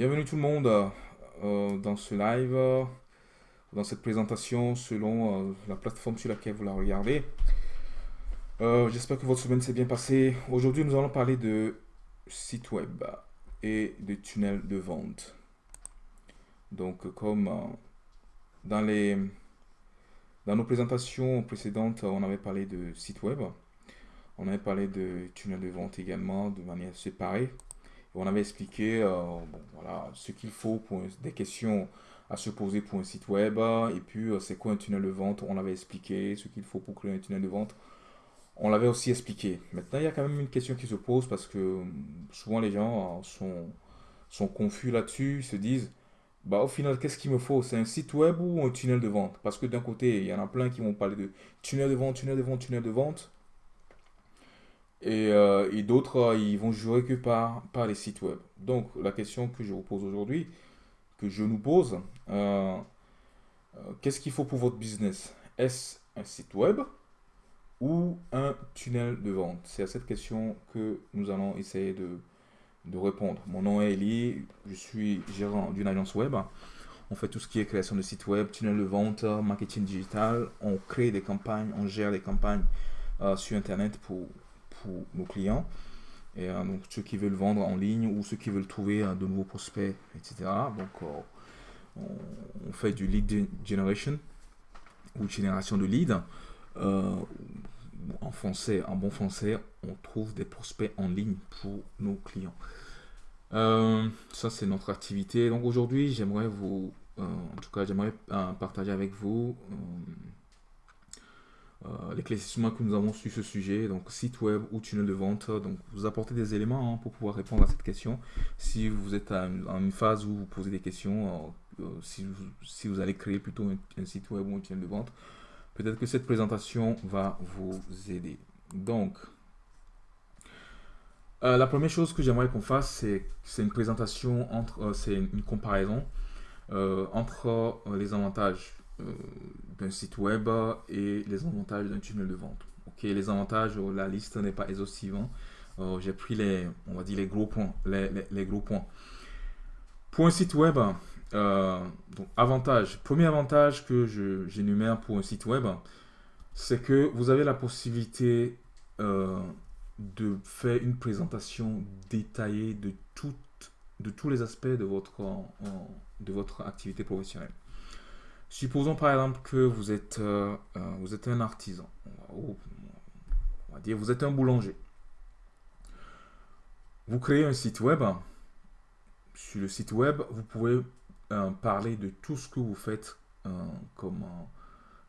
Bienvenue tout le monde euh, dans ce live, euh, dans cette présentation selon euh, la plateforme sur laquelle vous la regardez. J'espère que votre semaine s'est bien passée. Aujourd'hui, nous allons parler de site web et de tunnels de vente. Donc, comme dans, les, dans nos présentations précédentes, on avait parlé de site web. On avait parlé de tunnels de vente également de manière séparée. On avait expliqué euh, voilà, ce qu'il faut pour des questions à se poser pour un site web. Et puis, euh, c'est quoi un tunnel de vente? On l'avait expliqué, ce qu'il faut pour créer un tunnel de vente. On l'avait aussi expliqué. Maintenant, il y a quand même une question qui se pose parce que euh, souvent les gens sont, sont confus là-dessus, Ils se disent, bah, au final, qu'est-ce qu'il me faut? C'est un site web ou un tunnel de vente? Parce que d'un côté, il y en a plein qui vont parler de tunnel de vente, tunnel de vente, tunnel de vente. Euh, et, d'autres, euh, ils vont jouer que par, par les sites web. Donc, la question que je vous pose aujourd'hui, que je nous pose, euh, qu'est-ce qu'il faut pour votre business? Est-ce un site web ou un tunnel de vente? C'est à cette question que nous allons essayer de, de répondre. Mon nom est Eli, je suis gérant d'une agence web. On fait tout ce qui est création de sites web, tunnel de vente, marketing digital. On crée des campagnes, on gère des campagnes sur Internet pour nos clients. Et euh, donc ceux qui veulent vendre en ligne ou ceux qui veulent trouver euh, de nouveaux prospects, etc. Donc euh, on, fait du lead generation ou génération de leads. en français, en bon français, on trouve des prospects en ligne pour nos clients. ça, c'est notre activité. Donc aujourd'hui, j'aimerais vous, en tout cas, j'aimerais partager avec vous l'éclaircissement que nous avons sur ce sujet, donc site web ou tunnel de vente. Donc vous apportez des éléments hein, pour pouvoir répondre à cette question. Si vous êtes en une phase où vous posez des questions, euh, euh, si, vous, allez créer plutôt un, site web ou un tunnel de vente, peut-être que cette présentation va vous aider. Donc, la première chose que j'aimerais qu'on fasse, c'est une présentation entre, c'est une comparaison entre les avantages euh, d'un site web et les avantages d'un tunnel de vente. Ok, les avantages, euh, la liste n'est pas exhaustive. Euh, j'ai pris les, on va dire les gros points, les, gros points. Pour un site web, donc avantage, premier avantage que j'énumère pour un site web, c'est que vous avez la possibilité de faire une présentation détaillée de, toutes, de tous les aspects de votre, de votre activité professionnelle. Supposons par exemple que vous êtes, euh, euh, vous êtes un artisan. On va dire vous êtes un boulanger. Vous créez un site web. Sur le site web, vous pouvez euh, parler de tout ce que vous faites comme...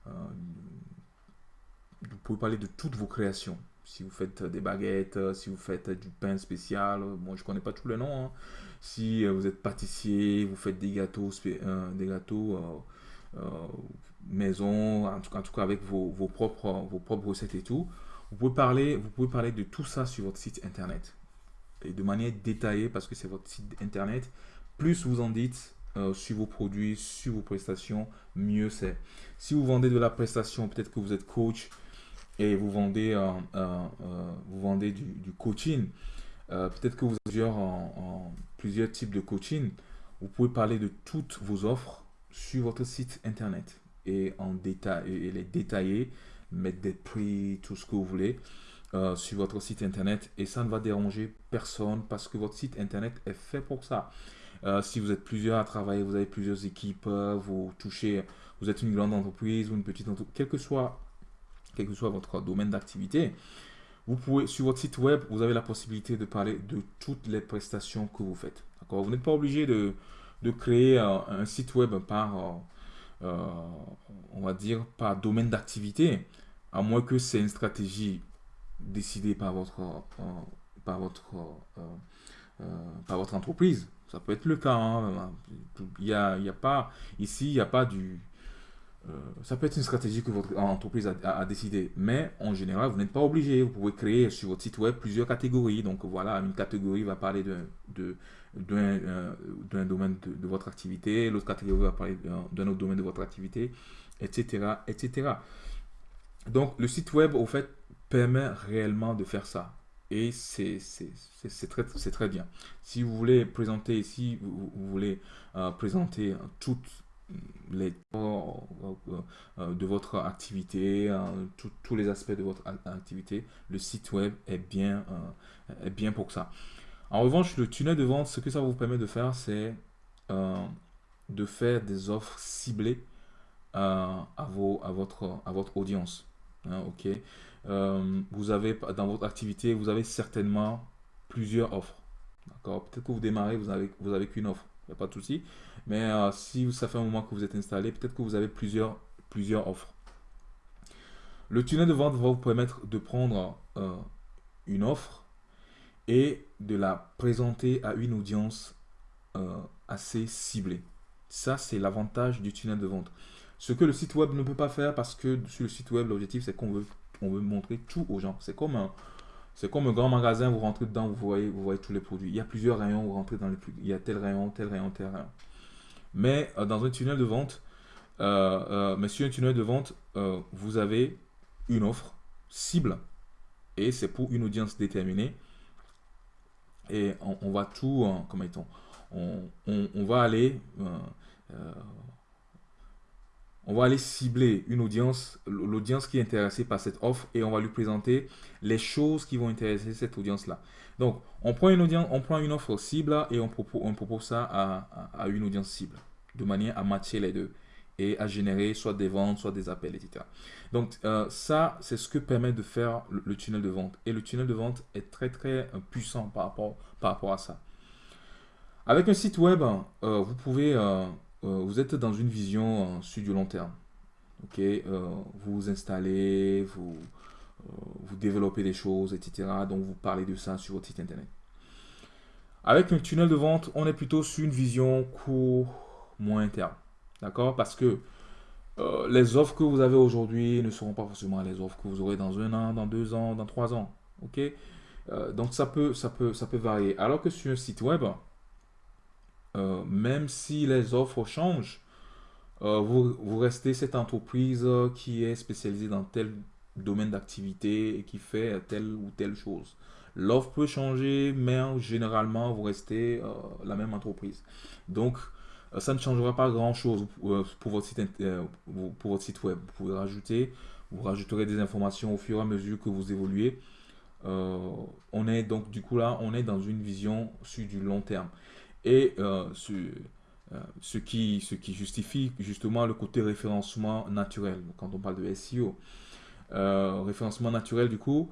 vous pouvez parler de toutes vos créations. Si vous faites des baguettes, si vous faites du pain spécial, bon, je connais pas tous les noms. Hein. Si vous êtes pâtissier, vous faites des gâteaux, des gâteaux maison, en tout, cas, en tout cas avec vos, vos, propres, vos propres recettes et tout. Vous pouvez, parler, vous pouvez parler de tout ça sur votre site internet. Et de manière détaillée parce que c'est votre site internet. Plus vous en dites euh, sur vos produits, sur vos prestations, mieux c'est. Si vous vendez de la prestation, peut-être que vous êtes coach et vous vendez, euh, vous vendez du, coaching. peut-être que vous avez plusieurs types de coaching. Vous pouvez parler de toutes vos offres sur votre site internet et en détail et les détailler, mettre des prix, tout ce que vous voulez euh, sur votre site internet et ça ne va déranger personne parce que votre site internet est fait pour ça. Euh, si vous êtes plusieurs à travailler, vous avez plusieurs équipes, euh, vous touchez, vous êtes une grande entreprise ou une petite entreprise, quel que soit, quel que soit votre domaine d'activité, vous pouvez, sur votre site web, vous avez la possibilité de parler de toutes les prestations que vous faites. Vous n'êtes pas obligé de, de créer euh, un site web par, euh, euh, on va dire, par domaine d'activité, à moins que c'est une stratégie décidée par votre, par votre, par votre entreprise. Ça peut être le cas. Hein. Il y a, il a pas, ici, il n'y a pas du, ça peut être une stratégie que votre entreprise a, décidé, mais en général, vous n'êtes pas obligé. Vous pouvez créer sur votre site web plusieurs catégories. Donc voilà, une catégorie va parler de, de, euh, d'un domaine de, votre activité, l'autre catégorie va parler d'un autre domaine de votre activité, etc., etc. Donc, le site web, au fait, permet réellement de faire ça. et c'est très, très bien. Si vous voulez présenter, si vous, voulez euh, présenter toutes les de votre activité, tous les aspects de votre activité, le site web est bien, est bien pour ça. En revanche, le tunnel de vente, ce que ça vous permet de faire, c'est de faire des offres ciblées à, vos, à, votre, à votre audience. Hein, ok? Euh, vous avez dans votre activité, vous avez certainement plusieurs offres. D'accord? Peut-être que vous démarrez, vous avez, vous avez qu'une offre. Pas de souci. Mais euh, si ça fait un moment que vous êtes installé, peut-être que vous avez plusieurs, offres. Le tunnel de vente va vous permettre de prendre euh, une offre et de la présenter à une audience assez ciblée. Ça, c'est l'avantage du tunnel de vente. Ce que le site web ne peut pas faire parce que sur le site web, l'objectif, c'est qu'on veut, veut montrer tout aux gens. C'est comme un, c'est comme un grand magasin, vous rentrez dedans, vous voyez, vous voyez tous les produits. Il y a plusieurs rayons, vous rentrez dans les Il y a tel rayon, tel rayon, tel rayon. Mais euh, dans un tunnel de vente, euh, euh, mais sur un tunnel de vente, vous avez une offre cible et c'est pour une audience déterminée. Et on, va tout, comment on, on, on, va aller on va aller cibler une audience, l'audience qui est intéressée par cette offre et on va lui présenter les choses qui vont intéresser cette audience-là. Donc, on prend une audience, on prend une offre cible et on propose, ça à, une audience cible de manière à matcher les deux et à générer soit des ventes, soit des appels, etc. Donc, euh, ça, c'est ce que permet de faire le, tunnel de vente. Et le tunnel de vente est très, très euh, puissant par rapport, à ça. Avec un site web, euh, vous pouvez vous êtes dans une vision euh, sur du long terme. Ok, euh, vous vous installez, vous, vous développez des choses, etc. Donc vous parlez de ça sur votre site internet. Avec un tunnel de vente, on est plutôt sur une vision court, moins terme. D'accord? Parce que les offres que vous avez aujourd'hui ne seront pas forcément les offres que vous aurez dans un an, dans deux ans, dans trois ans. Ok? Donc ça peut, ça, peut, ça peut varier. Alors que sur un site web, euh, même si les offres changent, euh, vous, restez cette entreprise qui est spécialisée dans tel domaine d'activité et qui fait telle ou telle chose. L'offre peut changer, mais généralement, vous restez euh, la même entreprise. Donc, ça ne changera pas grand-chose pour votre site web. Vous pouvez rajouter, vous rajouterez des informations au fur et à mesure que vous évoluez. on est donc, du coup, là, on est dans une vision sur du long terme et euh, ce, euh, ce, qui, ce qui justifie justement le côté référencement naturel. Quand on parle de SEO, euh, référencement naturel, du coup,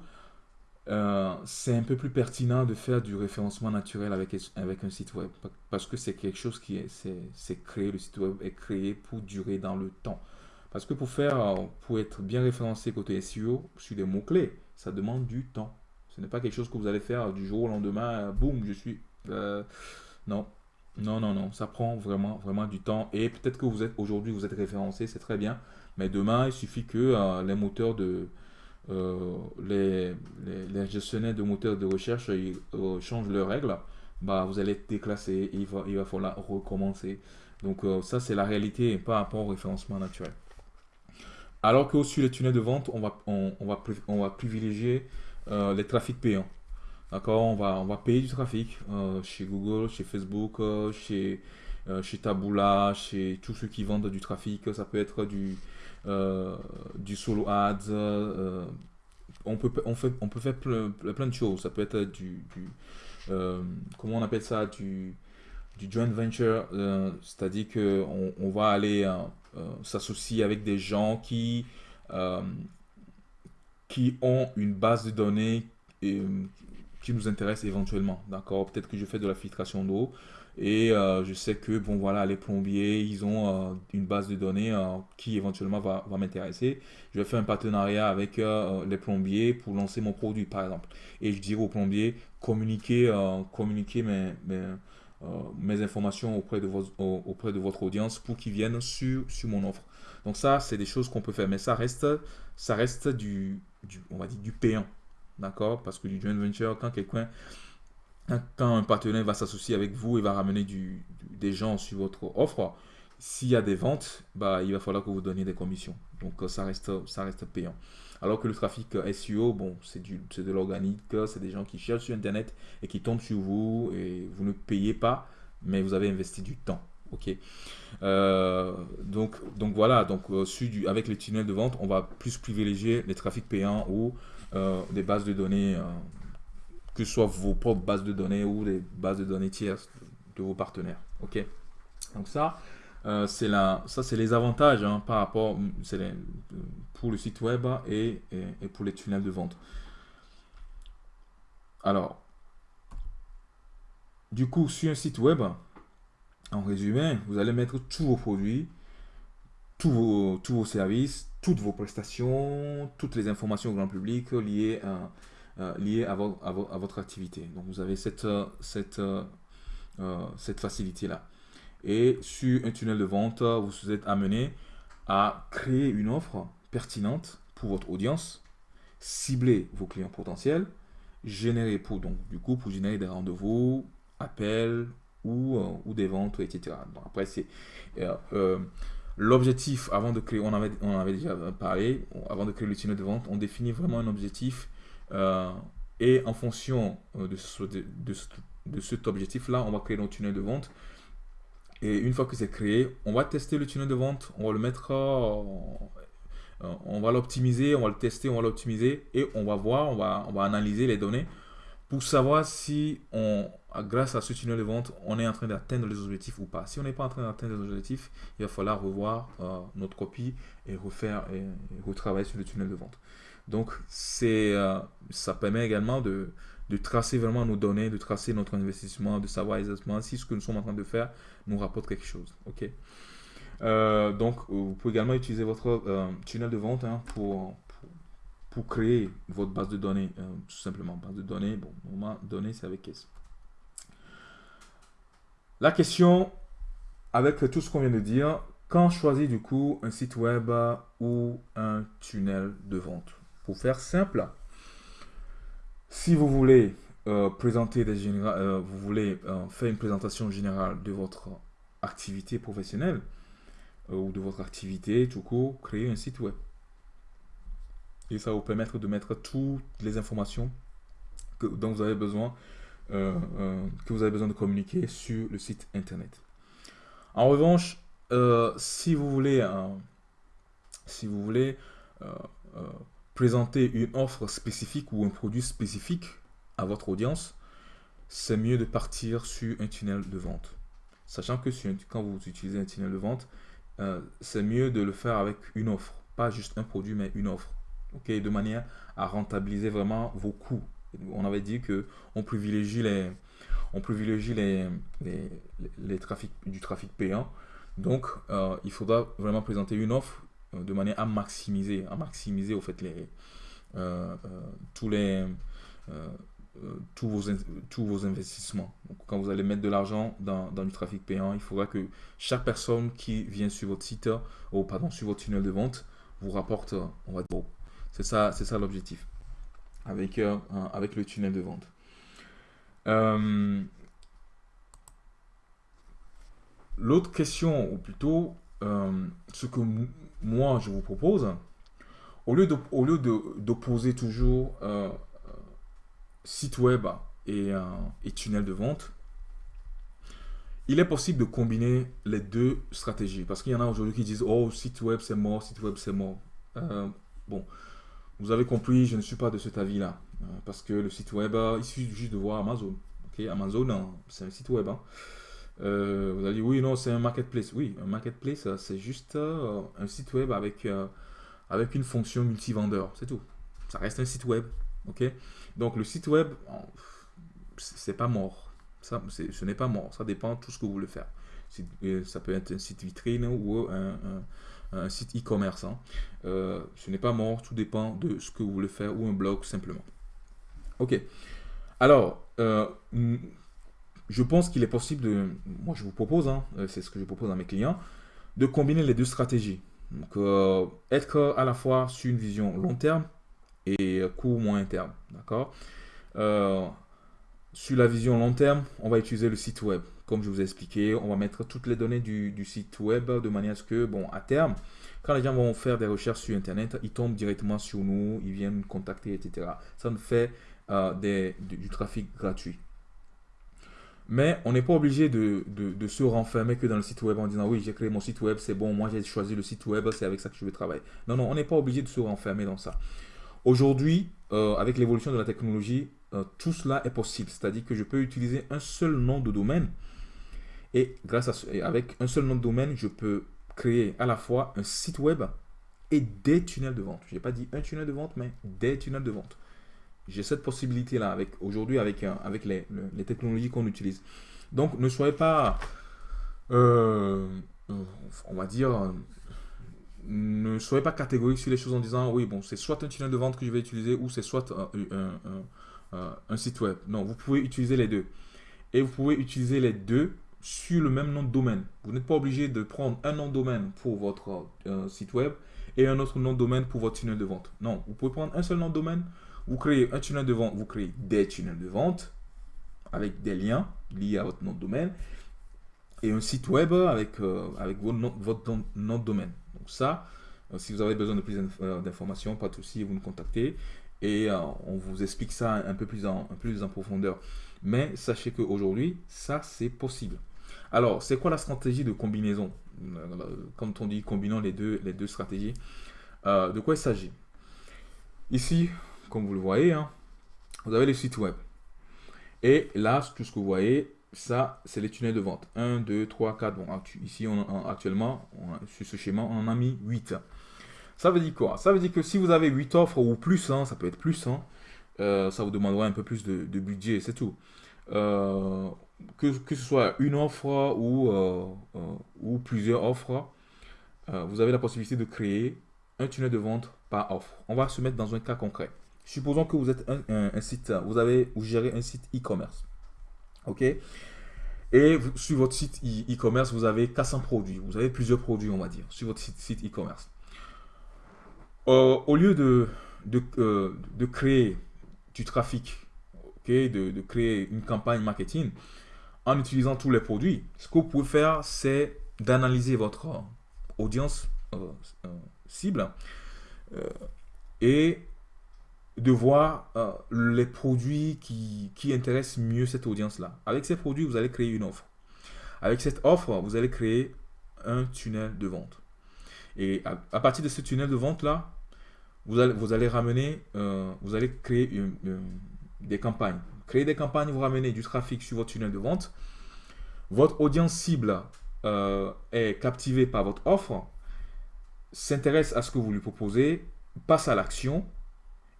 c'est un peu plus pertinent de faire du référencement naturel avec, avec un site web parce que c'est quelque chose qui est, c'est créé, le site web est créé pour durer dans le temps. Parce que pour faire, pour être bien référencé côté SEO sur des mots-clés, ça demande du temps. Ce n'est pas quelque chose que vous allez faire du jour au lendemain, boum, je suis... Non, non, non, non. Ça prend vraiment, vraiment du temps. Et peut-être que vous êtes aujourd'hui, vous êtes référencé, c'est très bien. Mais demain, il suffit que euh, les moteurs de euh, les, gestionnaires de moteurs de recherche euh, changent leurs règles. Bah, vous allez être déclassé il va, il va falloir recommencer. Donc ça, c'est la réalité par rapport au référencement naturel. Alors que sur les tunnels de vente, on va, on, va, on va privilégier les trafics payants. D'accord on va, on va payer du trafic euh, chez Google, chez Facebook, euh, chez, euh, chez Taboola, chez tous ceux qui vendent du trafic. Ça peut être du, du solo ads. on, peut, on, fait, on peut faire plein, plein de choses. Ça peut être du, comment on appelle ça, du, du joint venture. C'est-à-dire qu'on on va aller s'associer avec des gens qui, qui ont une base de données et, qui nous intéresse éventuellement. D'accord? Peut-être que je fais de la filtration d'eau et euh, je sais que bon voilà les plombiers ils ont euh, une base de données euh, qui éventuellement va, m'intéresser. Je vais faire un partenariat avec les plombiers pour lancer mon produit par exemple. Et je dirais aux plombiers communiquer communiquer mes, mes, informations auprès de, votre, auprès de votre audience pour qu'ils viennent sur, sur mon offre. Donc ça c'est des choses qu'on peut faire mais ça reste ça reste du, du on va dire du payant D'accord? Parce que du joint venture, quand quelqu'un, quand un partenaire va s'associer avec vous et va ramener du, des gens sur votre offre, s'il y a des ventes, bah, il va falloir que vous donniez des commissions. Donc ça reste, ça reste payant. Alors que le trafic SEO, bon, c'est de l'organique, c'est des gens qui cherchent sur Internet et qui tombent sur vous et vous ne payez pas, mais vous avez investi du temps. Ok? Euh, donc, donc voilà, donc euh, avec les tunnels de vente, on va plus privilégier les trafics payants ou euh, des bases de données, que ce soit vos propres bases de données ou des bases de données tierces de vos partenaires. Ok? Donc ça, c'est la, ça c'est les avantages hein, par rapport, c'est pour le site web et, et pour les tunnels de vente. Alors, du coup, sur un site web, en résumé, vous allez mettre tous vos produits, tous vos, tous vos services, toutes vos prestations, toutes les informations au grand public liées à, euh, votre activité. Donc vous avez cette, cette, euh, cette facilité-là. Et sur un tunnel de vente, vous êtes amené à créer une offre pertinente pour votre audience, cibler vos clients potentiels, générer pour donc du coup pour générer des rendez-vous, appels, ou, euh, des ventes, etc. après, c'est euh, euh, l'objectif avant de créer, on avait, on avait déjà parlé, avant de créer le tunnel de vente, on définit vraiment un objectif et en fonction de, ce, de, cet objectif-là, on va créer notre tunnel de vente. Et une fois que c'est créé, on va tester le tunnel de vente, on va le mettre, on va l'optimiser, on va le tester, on va l'optimiser et on va voir, on va, on va analyser les données pour savoir si on, grâce à ce tunnel de vente, on est en train d'atteindre les objectifs ou pas. Si on n'est pas en train d'atteindre les objectifs, il va falloir revoir euh, notre copie et refaire et, retravailler sur le tunnel de vente. Donc, c'est, euh, ça permet également de, tracer vraiment nos données, de tracer notre investissement, de savoir exactement si ce que nous sommes en train de faire nous rapporte quelque chose. Ok. Euh, donc, vous pouvez également utiliser votre tunnel de vente hein, pour, pour créer votre base de données, euh, tout simplement. Base de données, bon, moment données, c'est avec S. La question, avec tout ce qu'on vient de dire, quand choisir du coup un site web ou un tunnel de vente? Pour faire simple, si vous voulez euh, présenter des euh, vous voulez faire une présentation générale de votre activité professionnelle ou de votre activité tout court, créer un site web et ça va vous permettre de mettre toutes les informations que, dont vous avez besoin, euh, euh, que vous avez besoin de communiquer sur le site internet. En revanche, euh, si vous voulez, si vous voulez présenter une offre spécifique ou un produit spécifique à votre audience, c'est mieux de partir sur un tunnel de vente. Sachant que quand vous utilisez un tunnel de vente, c'est mieux de le faire avec une offre. Pas juste un produit, mais une offre de manière à rentabiliser vraiment vos coûts. On avait dit que on privilégie les, on privilégie les, les, les, trafics, du trafic payant. Donc, euh, il faudra vraiment présenter une offre euh, de manière à maximiser, à maximiser au fait les, euh, tous les tous vos, tous vos investissements. Donc, quand vous allez mettre de l'argent dans, dans, du trafic payant, il faudra que chaque personne qui vient sur votre site, ou pardon, sur votre tunnel de vente, vous rapporte, on va dire, c'est ça, c'est ça l'objectif avec, euh, avec le tunnel de vente. Euh, l'autre question, ou plutôt euh, ce que moi je vous propose, au lieu d'opposer toujours site web et, et tunnel de vente, il est possible de combiner les deux stratégies. Parce qu'il y en a aujourd'hui qui disent Oh, site web c'est mort, site web c'est mort. bon, vous avez compris, je ne suis pas de cet avis-là. Euh, parce que le site web, il suffit juste de voir Amazon. Amazon, hein, c'est un site web. Hein. Euh, vous allez dire, oui, non, c'est un marketplace. Oui, un marketplace, c'est juste euh, un site web avec, avec une fonction multi-vendeur. C'est tout. Ça reste un site web. ok? Donc, le site web, c'est pas mort. Ça, ce n'est pas mort. Ça dépend de tout ce que vous voulez faire. Ça peut être un site vitrine ou un un site e-commerce. Hein. Euh, ce n'est pas mort, tout dépend de ce que vous voulez faire ou un blog simplement. Ok. Alors, euh, je pense qu'il est possible de, moi je vous propose, hein, euh, c'est ce que je propose à mes clients, de combiner les deux stratégies. Donc, être à la fois sur une vision long terme et court moyen terme. D'accord? Sur la vision long terme, on va utiliser le site web comme je vous ai expliqué, on va mettre toutes les données du, site web de manière à ce que, bon, à terme, quand les gens vont faire des recherches sur Internet, ils tombent directement sur nous, ils viennent nous contacter, etc. Ça nous fait euh, du, trafic gratuit. Mais on n'est pas obligé de, se renfermer que dans le site web en disant oui, j'ai créé mon site web, c'est bon, moi j'ai choisi le site web, c'est avec ça que je vais travailler. Non, non, on n'est pas obligé de se renfermer dans ça. Aujourd'hui, euh, avec l'évolution de la technologie, euh, tout cela est possible. C'est-à-dire que je peux utiliser un seul nom de domaine et grâce à avec un seul nom de domaine, je peux créer à la fois un site web et des tunnels de vente. Je n'ai pas dit un tunnel de vente, mais des tunnels de vente. J'ai cette possibilité-là avec aujourd'hui avec, euh, avec les, technologies qu'on utilise. Donc, ne soyez pas, euh, on va dire, ne soyez pas catégorique sur les choses en disant, oui, bon, c'est soit un tunnel de vente que je vais utiliser ou c'est soit un, un site web. Non, vous pouvez utiliser les deux. Et vous pouvez utiliser les deux sur le même nom de domaine. Vous n'êtes pas obligé de prendre un nom de domaine pour votre euh, site web et un autre nom de domaine pour votre tunnel de vente. Non, vous pouvez prendre un seul nom de domaine, vous créez un tunnel de vente, vous créez des tunnels de vente avec des liens liés à votre nom de domaine et un site web avec, euh, avec votre, nom, de domaine. Donc ça, euh, si vous avez besoin de plus d'informations, pas de souci, vous nous contactez et on vous explique ça un peu plus en, un peu plus en profondeur. Mais sachez qu'aujourd'hui, ça c'est possible. Alors, c'est quoi la stratégie de combinaison? Quand on dit combinant les deux, les deux stratégies, euh, de quoi il s'agit? Ici, comme vous le voyez, hein, vous avez le site web. Et là, tout ce que vous voyez, ça, c'est les tunnels de vente. 1, 2, 3, 4. Bon, ici, on, actuellement, sur ce schéma, on en a mis 8. Ça veut dire quoi? Ça veut dire que si vous avez 8 offres ou plus, hein, ça peut être plus, hein, euh, ça vous demandera un peu plus de, budget, c'est tout. Euh, que, ce soit une offre ou, euh, ou plusieurs offres, vous avez la possibilité de créer un tunnel de vente par offre. On va se mettre dans un cas concret. Supposons que vous êtes un, site, vous avez, gérez un site e-commerce. OK? Et sur votre site e-commerce, vous avez 400 produits. Vous avez plusieurs produits, on va dire, sur votre site e-commerce. au lieu de, créer du trafic, de, créer une campagne marketing en utilisant tous les produits, ce que vous pouvez faire, c'est d'analyser votre audience euh, euh, cible euh, et de voir les produits qui, qui, intéressent mieux cette audience-là. Avec ces produits, vous allez créer une offre. Avec cette offre, vous allez créer un tunnel de vente. Et à, partir de ce tunnel de vente-là, vous allez, vous allez ramener, vous allez créer des campagnes. Créer des campagnes, vous ramenez du trafic sur votre tunnel de vente. Votre audience cible euh, est captivée par votre offre, s'intéresse à ce que vous lui proposez, passe à l'action.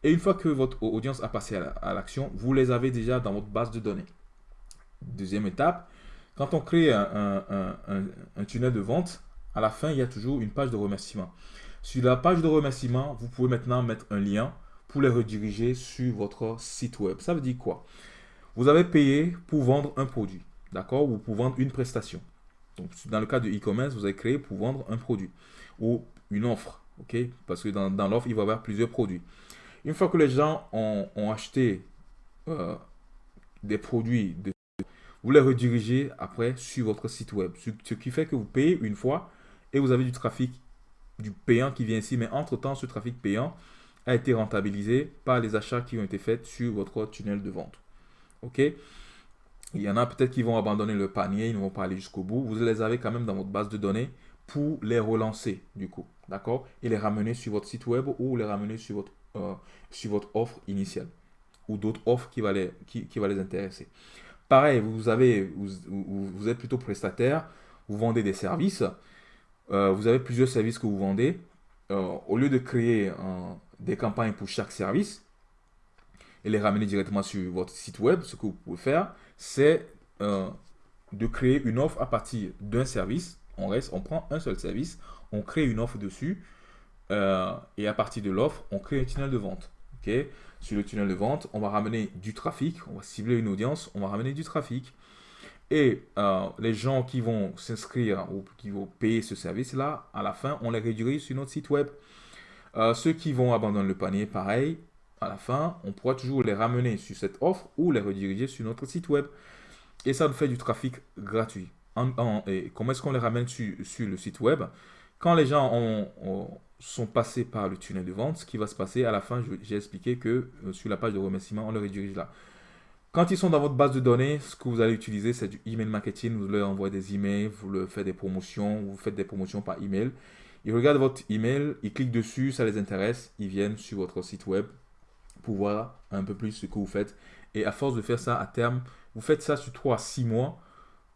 Et une fois que votre audience a passé à l'action, vous les avez déjà dans votre base de données. Deuxième étape, quand on crée un tunnel de vente, à la fin, il y a toujours une page de remerciement. Sur la page de remerciement, vous pouvez maintenant mettre un lien pour les rediriger sur votre site web. Ça veut dire quoi? Vous avez payé pour vendre un produit, d'accord? Ou pour vendre une prestation. Donc, dans le cas de e-commerce, vous avez créé pour vendre un produit ou une offre, ok? Parce que dans, l'offre, il va y avoir plusieurs produits. Une fois que les gens ont, acheté euh, des produits, de, vous les redirigez après sur votre site web. Ce, qui fait que vous payez une fois et vous avez du trafic, du payant qui vient ici. Mais entre-temps, ce trafic payant, a été rentabilisé par les achats qui ont été faits sur votre tunnel de vente. OK? Il y en a peut-être qui vont abandonner le panier, ils ne vont pas aller jusqu'au bout. Vous les avez quand même dans votre base de données pour les relancer du coup. D'accord? Et les ramener sur votre site web ou les ramener sur votre, euh, sur votre offre initiale ou d'autres offres qui, va les, qui, va les intéresser. Pareil, vous, avez, vous, vous, êtes plutôt prestataire, vous vendez des services, euh, vous avez plusieurs services que vous vendez. Euh, au lieu de créer un, des campagnes pour chaque service et les ramener directement sur votre site web, ce que vous pouvez faire, c'est euh, de créer une offre à partir d'un service. On reste, on prend un seul service, on crée une offre dessus euh, et à partir de l'offre, on crée un tunnel de vente. Sur le tunnel de vente, on va ramener du trafic, on va cibler une audience, on va ramener du trafic. Et euh, les gens qui vont s'inscrire ou qui vont payer ce service-là, à la fin, on les réduit sur notre site web. Euh, ceux qui vont abandonner le panier, pareil, à la fin, on pourra toujours les ramener sur cette offre ou les rediriger sur notre site web. et ça nous fait du trafic gratuit. et comment est-ce qu'on les ramène sur, le site web? Quand les gens sont passés par le tunnel de vente, ce qui va se passer à la fin, j'ai expliqué que euh, sur la page de remerciement, on les redirige là. Quand ils sont dans votre base de données, ce que vous allez utiliser, c'est du email marketing. Vous leur envoyez des emails, vous leur faites des promotions, vous faites des promotions par email. Ils regardent votre email, ils cliquent dessus, ça les intéresse, ils viennent sur votre site web pour voir un peu plus ce que vous faites. Et à force de faire ça à terme, vous faites ça sur 3 à 6 mois.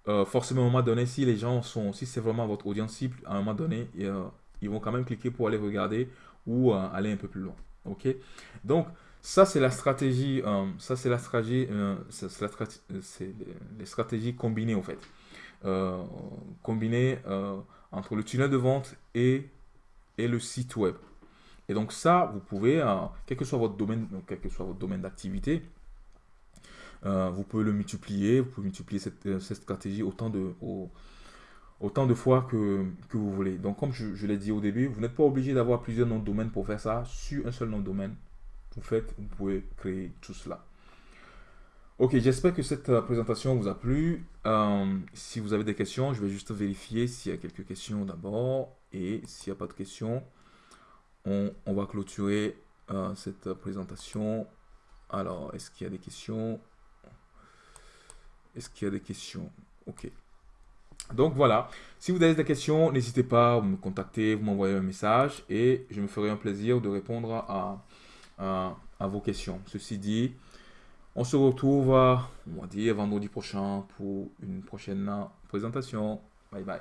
Euh, forcément, à un moment donné, si les gens sont, si c'est vraiment votre audience cible, à un moment donné, euh, ils vont quand même cliquer pour aller regarder ou euh, aller un peu plus loin. Ok? Donc, ça, c'est la stratégie, ça, c'est la stratégie, c'est les stratégies combinées, en fait. combinées entre le tunnel de vente et, et le site web. Et donc ça, vous pouvez, quel que soit votre domaine, quel que soit votre domaine d'activité, euh, vous pouvez le multiplier, vous pouvez multiplier cette, euh, stratégie autant de, autant de fois que, que, vous voulez. Donc, comme je, l'ai dit au début, vous n'êtes pas obligé d'avoir plusieurs noms de domaine pour faire ça. Sur un seul nom de domaine, vous faites, vous pouvez créer tout cela. Ok, j'espère que cette euh, présentation vous a plu. si vous avez des questions, je vais juste vérifier s'il y a quelques questions d'abord. Et s'il n'y a pas de questions, on, va clôturer cette présentation. Alors, est-ce qu'il y a des questions? Est-ce qu'il y a des questions? Ok. Donc voilà, si vous avez des questions, n'hésitez pas à me contacter, vous m'envoyez un message et je me ferai un plaisir de répondre à, vos questions. Ceci dit, on se retrouve, on va dire, vendredi prochain pour une prochaine présentation. Bye bye.